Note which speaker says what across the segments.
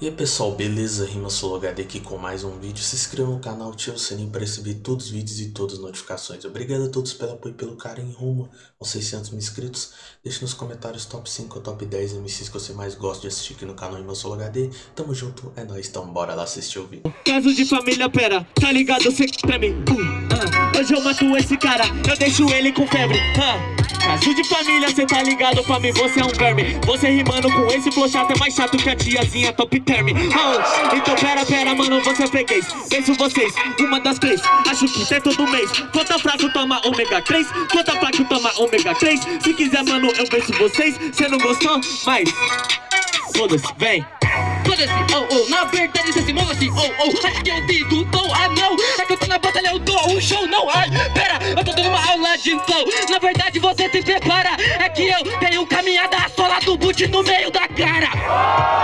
Speaker 1: E aí pessoal, beleza? Rima HD aqui com mais um vídeo. Se inscreva no canal, ative o sininho para receber todos os vídeos e todas as notificações. Obrigado a todos pelo apoio e pelo carinho rumo aos 600 mil inscritos. Deixe nos comentários top 5 ou top 10 MCs que você mais gosta de assistir aqui no canal Rima HD. Tamo junto, é nóis, então bora lá assistir o vídeo.
Speaker 2: Caso de família, pera, tá ligado? Cê pra mim. Uh, uh. Hoje eu mato esse cara, eu deixo ele com febre. Uh. Caso de família, cê tá ligado pra mim, você é um verme Você rimando com esse flow chato é mais chato que a tiazinha top term oh, Então pera, pera, mano, você é freguês Penso vocês, uma das três. Acho que é todo mês. Quanta fraco toma ômega 3 Quanta fraco toma ômega 3 Se quiser, mano, eu venço vocês. Cê não gostou? Mas... Foda-se, vem.
Speaker 3: Foda-se, oh, oh, na verdade cê se move assim, oh, oh Acho que eu digo, tô, ah não. É que eu tô na batalha, eu dou um show, não, ai Pera, eu tô dando uma aula de flow. Na verdade você se prepara. É que eu tenho caminhada a sola do boot no meio da cara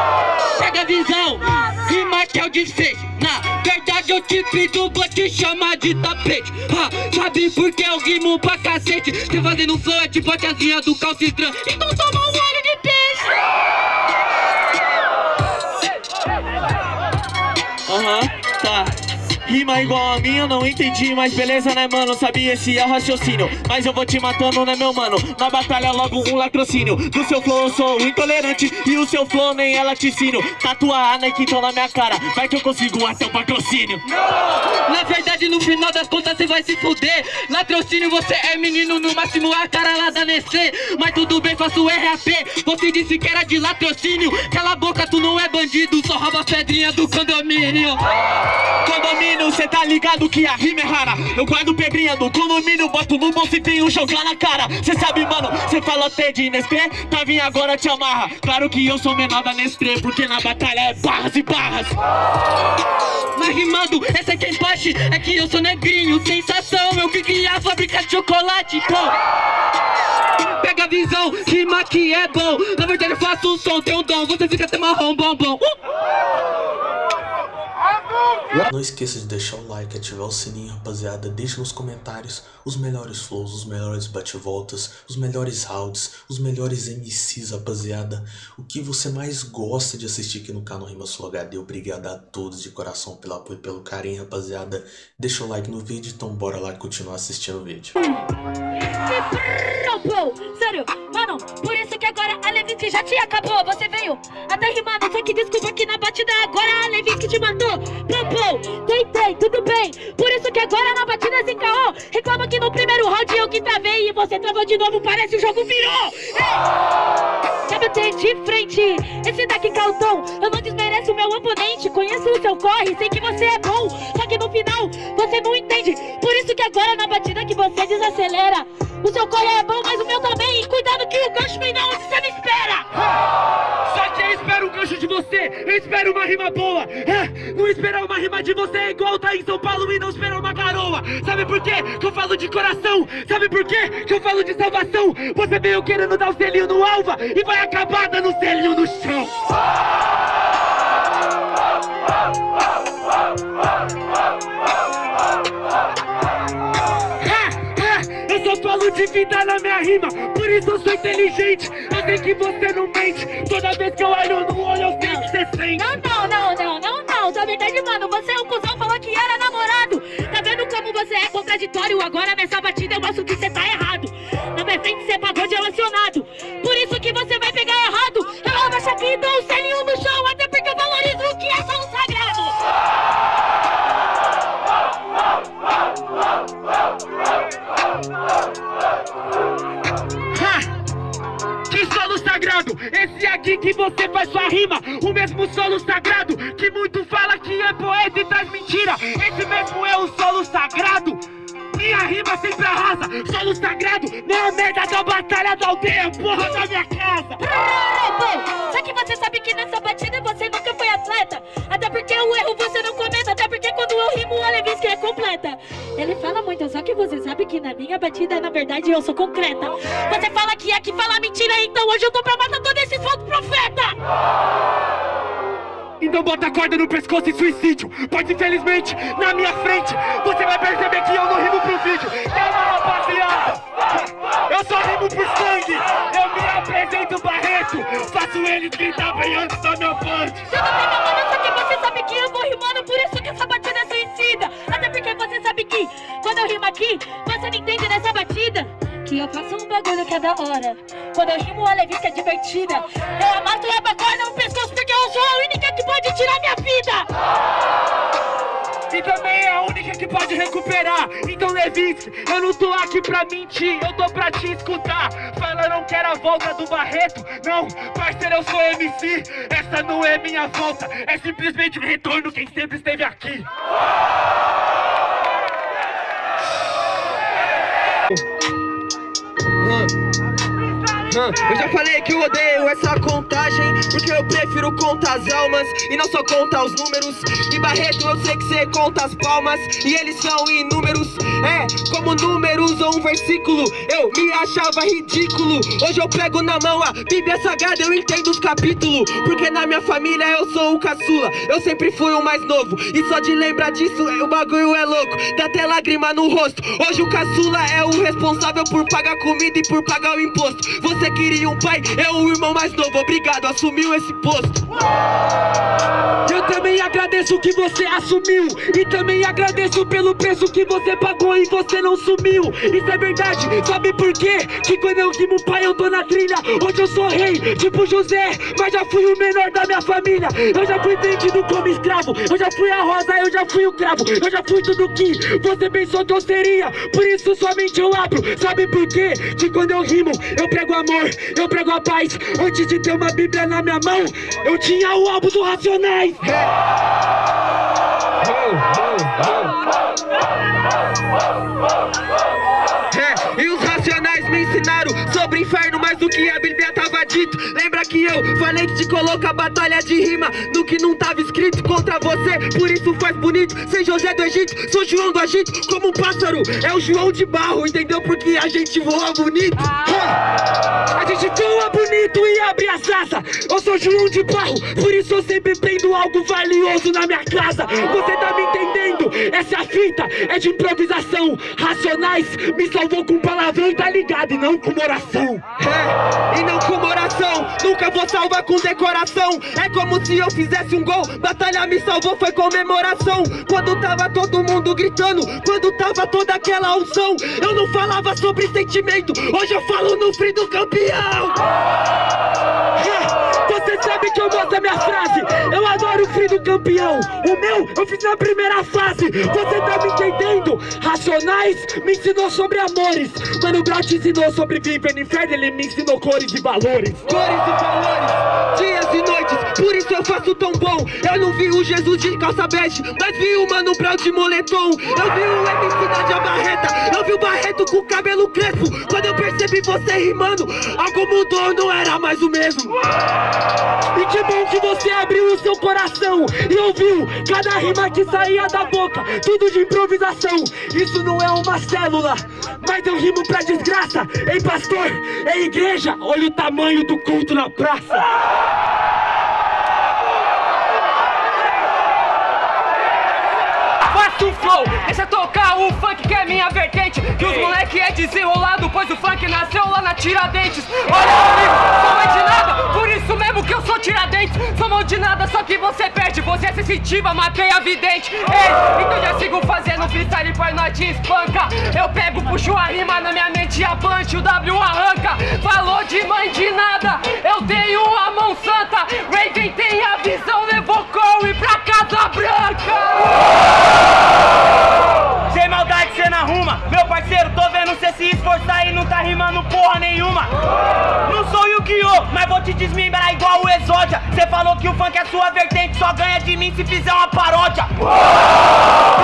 Speaker 3: que o desfecho. Na verdade eu te pido, vou te chamar de tapete. Ha, Sabe por que eu rimo pra cacete? Cê fazendo flow é tipo a tiazinha do calcitran Então toma um olho de peixe.
Speaker 2: Aham, uh -huh. Rima igual a minha, não entendi, mas beleza, né, mano? Sabia esse é o raciocínio, mas eu vou te matando, né, meu mano? Na batalha logo um latrocínio. Do seu flow eu sou intolerante e o seu flow nem é laticínio Tatuar a Nike então na minha cara, vai que eu consigo até o patrocínio.
Speaker 3: Na verdade no final das contas você vai se fuder. Latrocínio você é menino, no máximo a cara lá da Nestlé. Mas tudo bem, faço RAP, você disse que era de latrocínio. Cala a boca, tu não é bandido, só rouba pedrinha do condomínio.
Speaker 2: Condomínio condomínio, cê tá ligado que a rima é rara. Eu guardo pedrinha do condomínio, boto no bolso e tenho jogar na cara. Cê sabe, mano, cê falou até de Nestlé, tá vindo agora te amarra. Claro que eu sou menor da Nestlé, porque na batalha é barras e barras.
Speaker 3: Mas rimando, essa é quem parte, é que eu sou negrinho Sensação, eu que criei a fábrica de chocolate, pô. Pega a visão, rima que é bom. Na verdade eu faço um som, tem um dom, você fica até marrom, bom, bom. Uh!
Speaker 1: Não esqueça de deixar o like, ativar o sininho, rapaziada. Deixe nos comentários os melhores flows, os melhores bate-voltas, os melhores rounds, os melhores MCs, rapaziada. O que você mais gosta de assistir aqui no canal Rima Sul HD. Obrigado a todos de coração pelo apoio e pelo carinho, rapaziada. Deixa o like no vídeo, então bora lá continuar assistindo o vídeo.
Speaker 4: Sério, mano, por isso que agora a Levinsky já te acabou. Você veio até rimando, só que desculpa que na batida agora a Levinsky te matou. Popou, tentei, tudo bem. Por isso que agora na batida se encarrou. Reclama que no primeiro round eu que travei e você travou de novo, parece o jogo virou. Sabe ter de frente, esse daqui calton. Eu não desmereço o meu oponente, conheço o seu corre, sei que você é bom. Só que no final você não entende. Por isso que agora na batida que você desacelera. O seu corre é bom, mas o meu também. Cuidado que o gancho vem na onde você não espera.
Speaker 3: Só que eu espero um gancho de você. Eu espero uma rima boa. É, não esperar uma rima de você é igual tá em São Paulo e não esperar uma garoa. Sabe por quê? Que eu falo de coração. Sabe por quê? Que eu falo de salvação. Você veio querendo dar o selinho no alva e vai acabar dando o selinho no chão. Vida na minha rima, por isso eu sou inteligente. Eu sei que você não mente. Toda vez que eu olho no olho, eu sei que você sente.
Speaker 4: Não, não, não, não, não, não. Na verdade, mano, você é um cuzão, falou que era namorado. Tá vendo como você é contraditório? Agora nessa batida eu mostro que você tá errado. Na minha frente você pagou de relacionado.
Speaker 3: Solo sagrado, não é merda da batalha da aldeia Porra da minha casa.
Speaker 4: Só que você sabe que nessa batida você nunca foi atleta. Até porque o erro você não comenta Até porque quando eu rimo a Levinsky é completa. Ele fala muito, só que você sabe que na minha batida na verdade eu sou concreta. Você fala que é que fala mentira Então hoje eu tô pra matar todo esse fogo profeta
Speaker 3: então bota a corda no pescoço e suicídio Pois infelizmente, na minha frente Você vai perceber que eu não rimo pro vídeo Calma rapaziada Eu só rimo por sangue. Eu me apresento Barreto. Faço eles gritar bem antes da minha.
Speaker 4: Tudo bem, meu mano, só que você sabe que eu vou rimando, por isso que essa batida é suicida. Até porque você sabe que quando eu rimo aqui, Que eu faço um bagulho que é da hora. Quando eu rimo, a que é divertida. Eu amato a bacana no pescoço porque eu sou a única que pode tirar minha vida.
Speaker 3: E também é a única que pode recuperar. Então, Levis, eu não tô aqui pra mentir, eu tô pra te escutar. Falaram que era a volta do Barreto. Não, parceiro, eu sou MC. Essa não é minha volta, é simplesmente o retorno quem sempre esteve aqui.
Speaker 5: Eu já falei que eu odeio essa contagem Porque eu prefiro contar as almas E não só contar os números. E Barreto eu sei que cê conta as palmas E eles são inúmeros. É, como números ou um versículo Eu me achava ridículo. Hoje eu pego na mão a Bíblia Sagrada Eu entendo os capítulos Porque na minha família eu sou o caçula. Eu sempre fui o mais novo E só de lembrar disso o bagulho é louco. Dá até lágrima no rosto. Hoje o caçula é o responsável por pagar comida e por pagar o imposto. Você queria um pai, é o irmão mais novo. Obrigado, assumiu esse posto.
Speaker 3: Eu também agradeço que você assumiu. E também agradeço pelo preço que você pagou e você não sumiu. Isso é verdade, sabe por quê? Que quando eu rimo pai eu tô na trilha. Hoje eu sou rei, tipo José. Mas já fui o menor da minha família. Eu já fui vendido como escravo. Eu já fui a rosa, eu já fui o cravo. Eu já fui tudo que você pensou que eu seria. Por isso somente eu abro. Sabe por quê? Que quando eu rimo eu prego amor Eu prego a paz. Antes de ter uma bíblia na minha mão Eu tinha o álbum do Racionais.
Speaker 5: É, e os racionais me ensinaram sobre inferno mais do que a Bíblia tava dito. Lembra que eu falei que te coloca batalha de rima no que não tava escrito contra você, por isso faz bonito. Sem José do Egito, sou João do Egito, como um pássaro, é o João de barro, entendeu? Porque a gente voa bonito.
Speaker 3: Ah, A gente voa bonito e abre as asas Eu sou João de barro, por isso eu sempre prendo algo valioso na minha casa Você tá me entendendo? Essa fita, é de improvisação Racionais me salvou com palavrão tá ligado e não com oração
Speaker 5: É, e não com oração, nunca vou salvar com decoração. É como se eu fizesse um gol, batalha me salvou, foi comemoração. Quando tava todo mundo gritando, quando tava toda aquela unção, eu não falava sobre sentimento, hoje eu falo no frio do campeão.
Speaker 3: É, Você sabe que eu mostro a minha frase. Eu adoro o frio do campeão. O meu eu fiz na primeira fase. Você tá me entendendo? Racionais me ensinou sobre amores. Mano Brown te ensinou sobre viver no inferno Ele me ensinou cores e valores.
Speaker 5: Cores e valores, dias e noites, por isso eu faço tão bom. Eu não vi o Jesus de calça bege, mas vi o Mano Brown de moletom. Eu vi o MC da Dia Barreta, eu vi o Barreto com cabelo crespo. Quando eu percebi você rimando, algo mudou, não era mais o mesmo.
Speaker 3: E que bom que você abriu o seu coração E ouviu cada rima que saía da boca Tudo de improvisação Isso não é uma célula Mas eu rimo pra desgraça Ei pastor, ei igreja Olha o tamanho do culto na praça
Speaker 6: Faço flow, deixa tocar o funk que é minha vertente. Que os moleque é desenrolado, pois o funk nasceu lá na Tiradentes. Olha comigo, sou mãe sou Tiradentes Sou mão de nada, só que você perde, você é sensitiva, matei a vidente. Ei, então já sigo fazendo freestyle, pois nós te espanca. Eu pego, puxo a rima na minha mente e a punch, o W arranca. Falou de mãe de nada, eu tenho a mão santa. Raven tem a visão, levou Corey pra Casa Branca
Speaker 3: Meu parceiro, tô vendo cê se esforçar e não tá rimando porra nenhuma. Não sou Yu-Gi-Oh! Mas vou te desmembrar igual o Exódia. Cê falou que o funk é sua vertente Só ganha de mim se fizer uma paródia.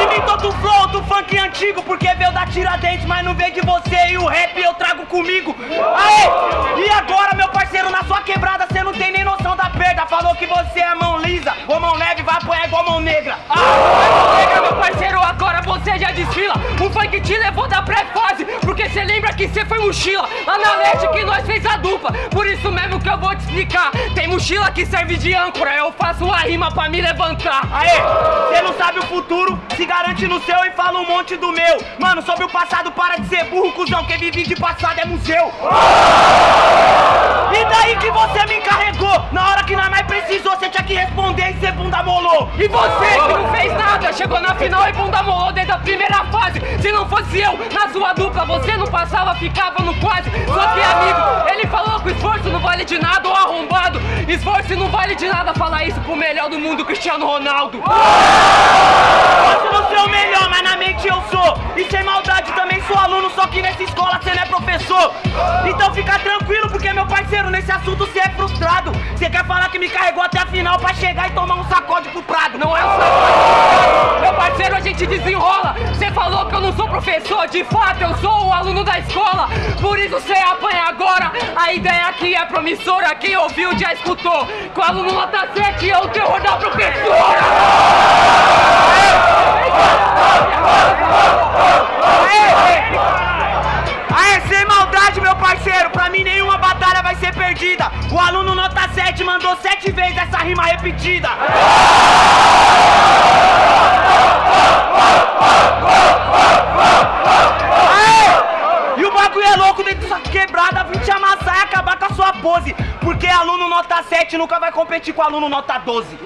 Speaker 3: Imitou do flow do funk antigo Porque veio da Tiradentes Mas não veio de você e o rap eu trago comigo. Aê! E agora meu parceiro, na sua quebrada Cê não tem nem noção da perda. Falou que você é mão lisa Ou mão leve, vai apoiar igual mão negra.
Speaker 6: Ah, você já desfila O funk te levou da pré-fase Porque cê lembra que cê foi mochila Lá na net que nós fez a dupla Por isso mesmo que eu vou te explicar Tem mochila que serve de âncora Eu faço a rima pra me levantar
Speaker 7: Aê, cê não sabe o futuro, se garante no seu e fala um monte do meu. Mano, sobre o passado, para de ser burro, cuzão. Quem vive de passado é museu. E daí que você me encarregou? Na hora que nós mais precisou, você tinha que responder e ser bunda molou.
Speaker 6: E você que não fez nada, chegou na final e bunda molou desde a primeira fase. Se não fosse eu, na sua dupla, você não passava, ficava no quase. Só que amigo, ele falou que esforço não vale de nada, ou arrombado. Esforço não vale de nada, falar isso pro melhor do mundo, Cristiano Ronaldo.
Speaker 7: Nesse assunto você é frustrado. Você quer falar que me carregou até a final pra chegar e tomar um sacode pro Prado.
Speaker 6: Não é um sacode, meu parceiro, a gente desenrola. Você falou que eu não sou professor, de fato eu sou o aluno da escola. Por isso você apanha agora. A ideia aqui é promissora, quem ouviu já escutou. Que o aluno nota 7 é o terror da professora.
Speaker 7: Aê, aluno nota 12.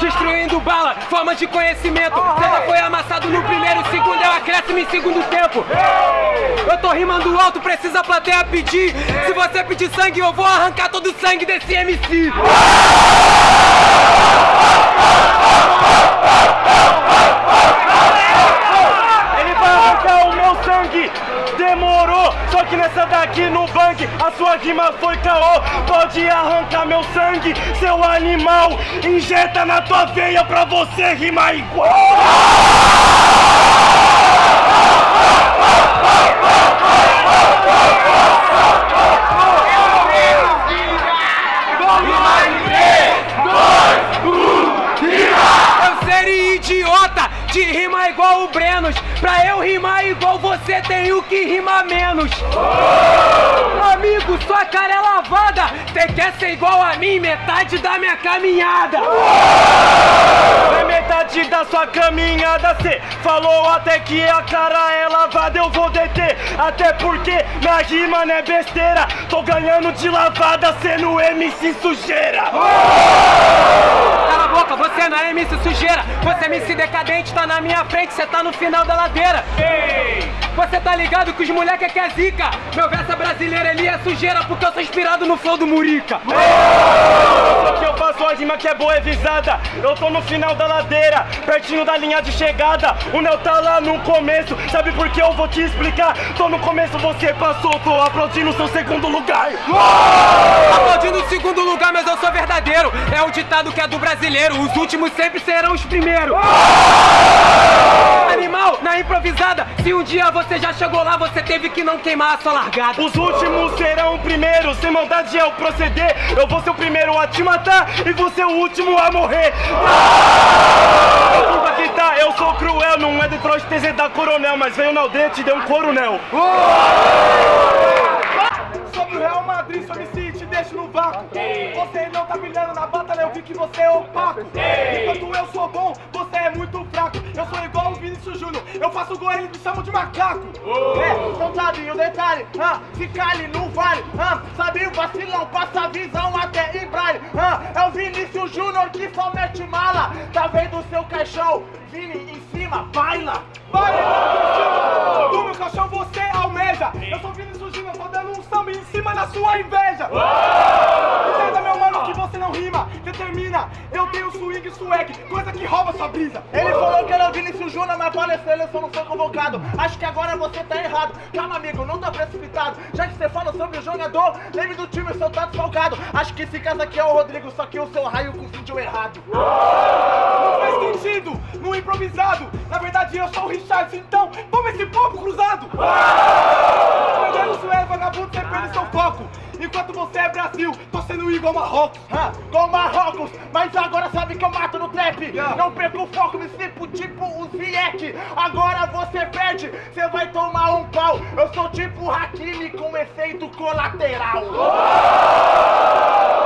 Speaker 6: Destruindo bala, forma de conhecimento. Já foi amassado no primeiro segundo, é o acréscimo em segundo tempo. Eu tô rimando alto, precisa a plateia pedir. Se você pedir sangue, eu vou arrancar todo o sangue desse MC.
Speaker 7: Ele vai arrancar o meu sangue. Que nessa daqui no bang a sua rima foi caô. Pode arrancar meu sangue, seu animal. Injeta na tua veia pra você rimar igual.
Speaker 6: Eu seria idiota de rimar igual o Brenos. Pra eu rimar igual você, tenho que rimar menos. Amigo, sua cara é lavada. Cê quer ser igual a mim, metade da minha caminhada.
Speaker 7: É metade da sua caminhada, cê falou até que a cara é lavada, eu vou deter. Até porque minha rima não é besteira. Tô ganhando de lavada, cê no MC sujeira.
Speaker 6: Cala você não é MC sujeira. Você é MC decadente, tá na minha frente, cê tá no final da ladeira. Você tá ligado que os moleque aqui é zica. Meu verso é brasileiro, ele é sujeira porque eu sou inspirado no flow do Murica.
Speaker 7: Só que eu faço a rima que é boa, é visada. Eu tô no final da ladeira, pertinho da linha de chegada. O Nel tá lá no começo, sabe por que eu vou te explicar? Tô no começo, você passou, tô aplaudindo seu segundo lugar.
Speaker 6: Aplaudindo o segundo lugar, mas eu sou verdadeiro. É o ditado que é do brasileiro. Os últimos sempre serão os primeiros. Animal, na improvisada. Se um dia você já chegou lá, você teve que não queimar a sua largada.
Speaker 7: Os últimos serão primeiros, sem maldade é o proceder. Eu vou ser o primeiro a te matar e vou ser o último a morrer. Desculpa que tá, eu sou cruel, não é Detroit TZ da Coronel, mas veio na aldeia e te deu um coronel. Sobre deixo no vácuo. Você não tá brilhando na batalha, eu vi que você é opaco. Enquanto eu sou bom, você é muito fraco. Eu sou igual o Vinícius Júnior, eu faço gol e eles me chamam de macaco. É, então sabe o detalhe, ah, se cale, não vale. Ah, sabe o vacilão, passa a visão até em braille. Ah, é o Vinícius Júnior que só mete mala. Tá vendo o seu caixão? Vini em cima, baila. Baila! Do meu caixão você almeja. Eu sou Vinícius em cima da sua inveja. Entenda, meu você não rima. Determina, eu tenho swing swag, coisa que rouba sua brisa. Ele falou que era o Vinícius Júnior, mas para a seleção não foi convocado. Acho que agora você tá errado. Calma, amigo, não tá precipitado. Já que você fala sobre o jogador, lembre do time, seu tá desfalcado. Acho que esse caso aqui é o Rodrigo, só que o seu raio confundiu errado. Não faz sentido, no improvisado. Na verdade, eu sou o Richard, então toma esse pombo cruzado. Perdendo isso é vagabundo, você perde seu foco.
Speaker 8: Enquanto você é Brasil, tô sendo igual Marrocos. Ah, igual Marrocos, mas agora sabe que eu mato no trap. Não perco o foco, me slipo tipo o Ziyech. Agora você perde, você vai tomar um pau. Eu sou tipo Hakimi com efeito colateral.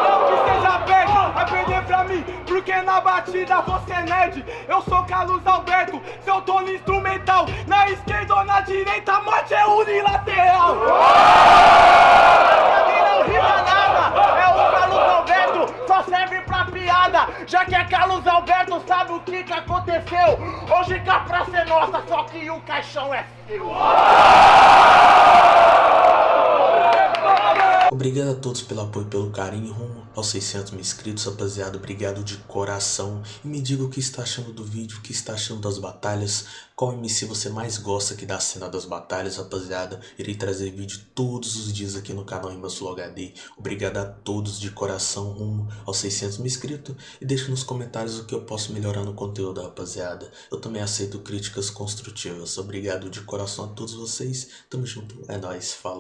Speaker 8: Não que seja perde, vai perder pra mim, porque na batida você é nerd. Eu sou Carlos Alberto, seu tô no instrumental. Na esquerda ou na direita, a morte é unilateral. Pra mim não rima nada, é o Carlos Alberto, só serve pra piada. Já que é Carlos Alberto, sabe o que que aconteceu? Hoje que a praça é nossa, só que o caixão é seu.
Speaker 1: Obrigado a todos pelo apoio e pelo carinho rumo aos 600 mil inscritos, rapaziada. Obrigado de coração. E me diga o que está achando do vídeo, o que está achando das batalhas. Qual MC você mais gosta aqui da cena das batalhas, rapaziada. Irei trazer vídeo todos os dias aqui no canal Imbassul HD. Obrigado a todos de coração rumo aos 600 mil inscritos. E deixe nos comentários o que eu posso melhorar no conteúdo, rapaziada. Eu também aceito críticas construtivas. Obrigado de coração a todos vocês. Tamo junto. É nóis. Falou.